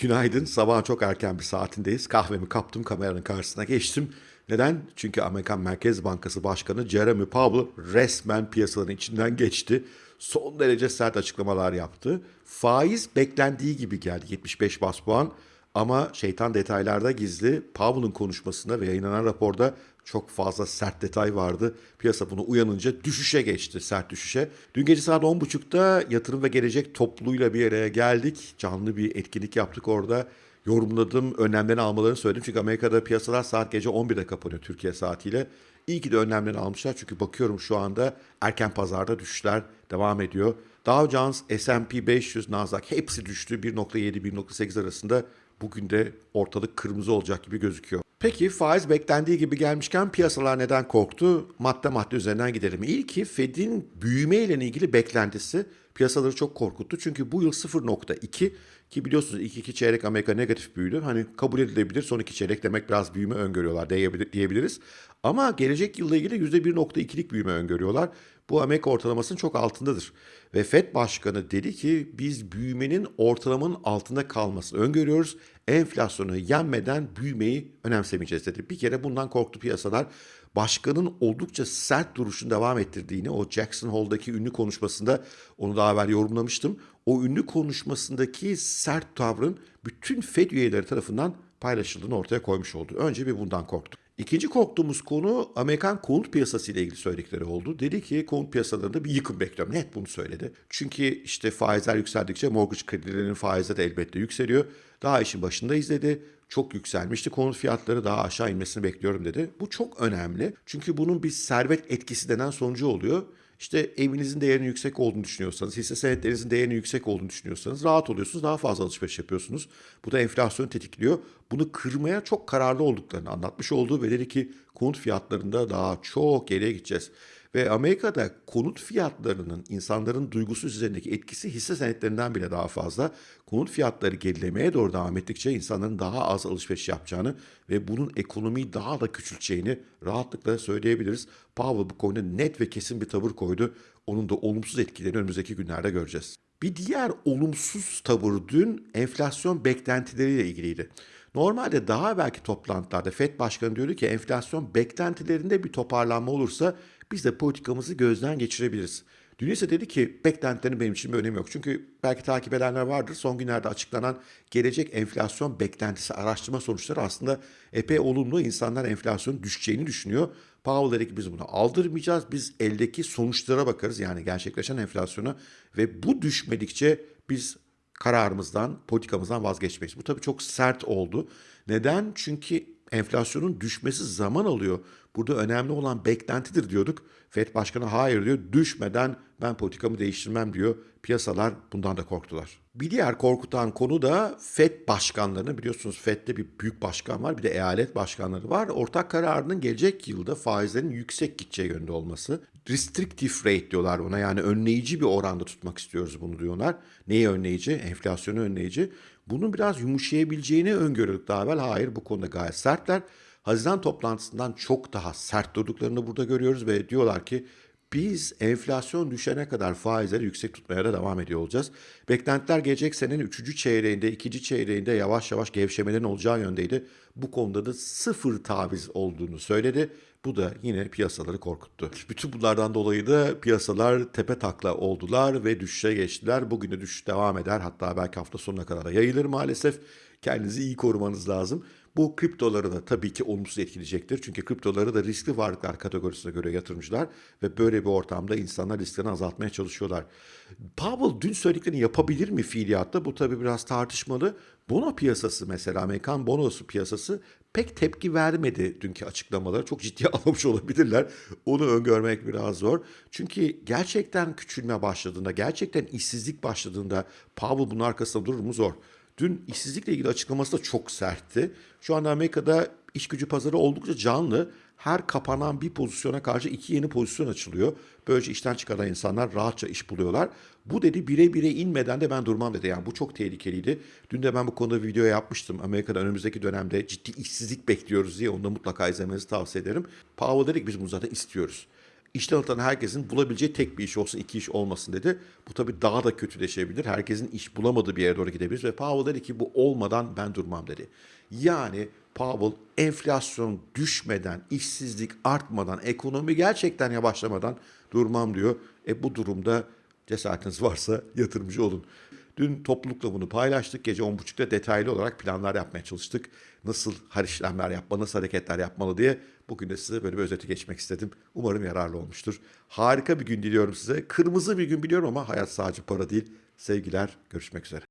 Günaydın. Sabahın çok erken bir saatindeyiz. Kahvemi kaptım, kameranın karşısına geçtim. Neden? Çünkü Amerikan Merkez Bankası Başkanı Jeremy Powell resmen piyasaların içinden geçti. Son derece sert açıklamalar yaptı. Faiz beklendiği gibi geldi 75 bas puan. Ama şeytan detaylarda gizli. Powell'ın konuşmasında ve yayınlanan raporda çok fazla sert detay vardı. Piyasa bunu uyanınca düşüşe geçti, sert düşüşe. Dün gece saat 10.30'da yatırım ve gelecek topluluğuyla bir araya geldik. Canlı bir etkinlik yaptık orada. Yorumladım, önlemlerini almalarını söyledim. Çünkü Amerika'da piyasalar saat gece 11'de kapanıyor Türkiye saatiyle. İyi ki de önlemlerini almışlar çünkü bakıyorum şu anda erken pazarda düşüşler devam ediyor. Dow Jones, S&P 500, Nasdaq hepsi düştü. 1.7-1.8 arasında bugün de ortalık kırmızı olacak gibi gözüküyor. Peki faiz beklendiği gibi gelmişken piyasalar neden korktu? Madde madde üzerinden gidelim. İlki Fed'in büyüme ile ilgili beklentisi piyasaları çok korkuttu. Çünkü bu yıl 0.2 ki biliyorsunuz ilk iki çeyrek Amerika negatif büyüdü. Hani kabul edilebilir son iki çeyrek demek biraz büyüme öngörüyorlar diyebiliriz. Ama gelecek yılla ilgili %1.2'lik büyüme öngörüyorlar. Bu Amerika ortalamasının çok altındadır. Ve FED Başkanı dedi ki biz büyümenin ortalamanın altında kalmasını öngörüyoruz. Enflasyonu yenmeden büyümeyi önemsemeyeceğiz dedi. Bir kere bundan korktu piyasalar. Başkanın oldukça sert duruşunu devam ettirdiğini o Jackson Hole'daki ünlü konuşmasında onu daha evvel yorumlamıştım. O ünlü konuşmasındaki sert tavrın bütün FED üyeleri tarafından paylaşıldığını ortaya koymuş oldu. Önce bir bundan korktuk. İkinci korktuğumuz konu Amerikan konut piyasası ile ilgili söyledikleri oldu. Dedi ki konut piyasalarında bir yıkım bekliyorum. Net bunu söyledi. Çünkü işte faizler yükseldikçe mortgage kredilerinin faizleri de elbette yükseliyor. Daha işin başında izledi. Çok yükselmişti. Konut fiyatları daha aşağı inmesini bekliyorum dedi. Bu çok önemli. Çünkü bunun bir servet etkisi denen sonucu oluyor. İşte evinizin değerinin yüksek olduğunu düşünüyorsanız, hisse senetlerinizin değerinin yüksek olduğunu düşünüyorsanız rahat oluyorsunuz, daha fazla alışveriş yapıyorsunuz. Bu da enflasyonu tetikliyor. Bunu kırmaya çok kararlı olduklarını anlatmış olduğu ve dedi ki konut fiyatlarında daha çok geriye gideceğiz. Ve Amerika'da konut fiyatlarının insanların duygusu üzerindeki etkisi hisse senetlerinden bile daha fazla. Konut fiyatları gerilemeye doğru devam ettikçe insanların daha az alışveriş yapacağını ve bunun ekonomiyi daha da küçülteceğini rahatlıkla söyleyebiliriz. Powell bu konuda net ve kesin bir tavır koydu. Onun da olumsuz etkilerini önümüzdeki günlerde göreceğiz. Bir diğer olumsuz tavır dün enflasyon beklentileriyle ilgiliydi. Normalde daha belki toplantılarda FED Başkanı diyordu ki enflasyon beklentilerinde bir toparlanma olursa biz de politikamızı gözden geçirebiliriz. Dün ise dedi ki beklentilerin benim için bir önemi yok. Çünkü belki takip edenler vardır. Son günlerde açıklanan gelecek enflasyon beklentisi araştırma sonuçları aslında epey olumlu. İnsanlar enflasyonun düşeceğini düşünüyor. Powell dedi ki biz bunu aldırmayacağız. Biz eldeki sonuçlara bakarız. Yani gerçekleşen enflasyona ve bu düşmedikçe biz kararımızdan, politikamızdan vazgeçmeyiz. Bu tabii çok sert oldu. Neden? Çünkü enflasyonun düşmesi zaman alıyor. Burada önemli olan beklentidir diyorduk. FED Başkanı hayır diyor. Düşmeden ben politikamı değiştirmem diyor. Piyasalar bundan da korktular. Bir diğer korkutan konu da FED başkanlarını biliyorsunuz FED'de bir büyük başkan var bir de eyalet başkanları var. Ortak kararının gelecek yılda faizlerin yüksek gideceği yönde olması. Restrictive rate diyorlar ona yani önleyici bir oranda tutmak istiyoruz bunu diyorlar. Neyi önleyici? Enflasyonu önleyici. Bunun biraz yumuşayabileceğini öngörüyorduk daha evvel. Hayır bu konuda gayet sertler. Haziran toplantısından çok daha sert durduklarını burada görüyoruz ve diyorlar ki biz enflasyon düşene kadar faizleri yüksek tutmaya da devam ediyor olacağız. Beklentiler gelecek senenin 3. çeyreğinde, 2. çeyreğinde yavaş yavaş gevşemelerin olacağı yöndeydi. Bu konuda da sıfır taviz olduğunu söyledi. Bu da yine piyasaları korkuttu. Bütün bunlardan dolayı da piyasalar tepe takla oldular ve düşüşe geçtiler. Bugün de düşüş devam eder. Hatta belki hafta sonuna kadar da yayılır maalesef. Kendinizi iyi korumanız lazım. Bu kriptoları da tabii ki olumsuz etkileyecektir. Çünkü kriptoları da riskli varlıklar kategorisine göre yatırımcılar ve böyle bir ortamda insanlar risklerini azaltmaya çalışıyorlar. Powell dün söylediklerini yapabilir mi fiiliyatta? Bu tabii biraz tartışmalı. Bono piyasası mesela Amerikan bonosu piyasası pek tepki vermedi dünkü açıklamaları. Çok ciddiye almamış olabilirler. Onu öngörmek biraz zor. Çünkü gerçekten küçülme başladığında, gerçekten işsizlik başladığında Powell bunun arkasında durur mu zor. Dün işsizlikle ilgili açıklaması da çok sertti. Şu anda Amerika'da iş gücü pazarı oldukça canlı. Her kapanan bir pozisyona karşı iki yeni pozisyon açılıyor. Böylece işten çıkaran insanlar rahatça iş buluyorlar. Bu dedi bire bire inmeden de ben durmam dedi. Yani bu çok tehlikeliydi. Dün de ben bu konuda video yapmıştım. Amerika'da önümüzdeki dönemde ciddi işsizlik bekliyoruz diye onu da mutlaka izlemenizi tavsiye ederim. Powell dedik biz bunu zaten istiyoruz. İşten atılan herkesin bulabileceği tek bir iş olsun, iki iş olmasın dedi. Bu tabii daha da kötüleşebilir. Herkesin iş bulamadığı bir yere doğru gidebilir. Ve Powell dedi ki bu olmadan ben durmam dedi. Yani Powell enflasyon düşmeden, işsizlik artmadan, ekonomi gerçekten yavaşlamadan durmam diyor. E bu durumda cesaretiniz varsa yatırımcı olun. Dün toplulukla bunu paylaştık. Gece 10.30'da detaylı olarak planlar yapmaya çalıştık. Nasıl işlemler yapmalı, nasıl hareketler yapmalı diye. Bugün de size böyle bir özeti geçmek istedim. Umarım yararlı olmuştur. Harika bir gün diliyorum size. Kırmızı bir gün biliyorum ama hayat sadece para değil. Sevgiler, görüşmek üzere.